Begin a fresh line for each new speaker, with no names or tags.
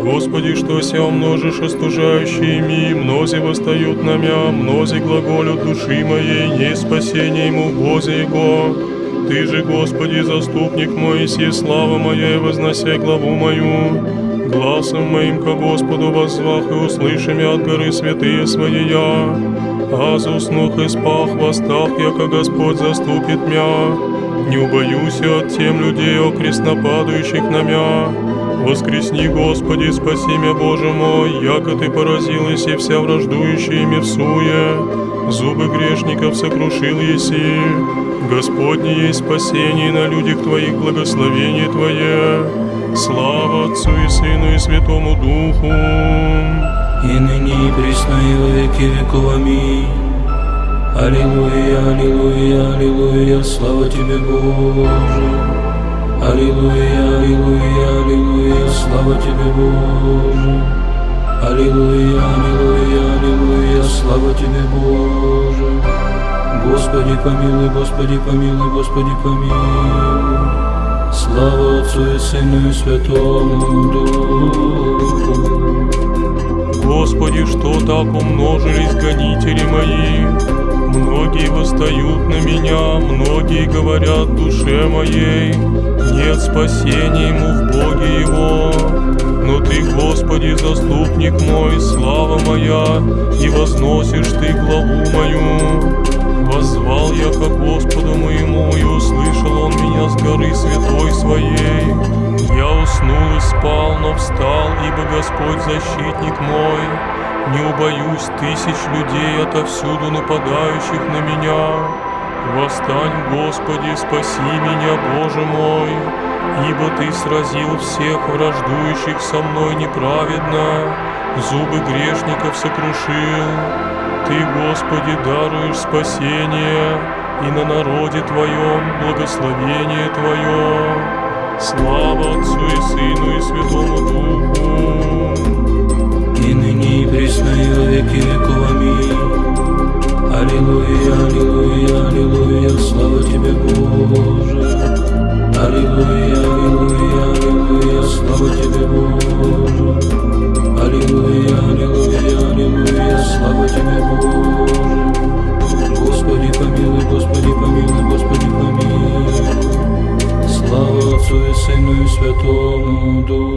Господи, что ся умножишь остужающими, мнози восстают на мя, мнози глаголют души моей, не спасение ему Бозе Его. Ты же, Господи, заступник мой, си слава моя, и вознося главу мою. Гласом моим ко Господу воззвах и услышим я от горы святые свои я. Аз уснух и спах, восстах, яко Господь заступит мя. Не убоюсь я от тем людей, окресно падающих на мя. Воскресни, Господи, спаси меня, Боже мой, яко Ты поразилась и вся враждующая ими. Зубы грешников сокрушил еси. Господне есть спасение на людях Твоих, благословение Твое. Слава Отцу и Сыну и Святому Духу.
и ныне и присно и во веки веков. Аминь. Аллилуйя, аллилуйя, аллилуйя, слава Тебе, Боже. Аллилуйя, аллилуйя, Тебе, Боже. Аллилуйя, аллилуйя, аллилуйя, слава Тебе, Боже. Господи помилуй, Господи помилуй, Господи помилуй. Слава Отцу и Сыну и Святому Духу.
Господи, что так умножились гонители мои? Многие восстают на меня, многие говорят душе моей, нет спасения ему в Боге его. Заступник мой, слава моя, и возносишь Ты главу мою. Воззвал я ко Господу моему, и услышал Он меня с горы святой своей. Я уснул и спал, но встал, ибо Господь защитник мой. Не убоюсь тысяч людей отовсюду нападающих на меня. Восстань, Господи, спаси меня, Боже мой, ибо Ты сразил всех враждующих со мной неправедно, зубы грешников сокрушил. Ты, Господи, даруешь спасение, и на народе Твоем благословение Твое. Слава Отцу и Сыну и Святому Духу.
и ныне и во веки веков. Аминь. Аллилуйя, аллилуйя, помилуй. Слава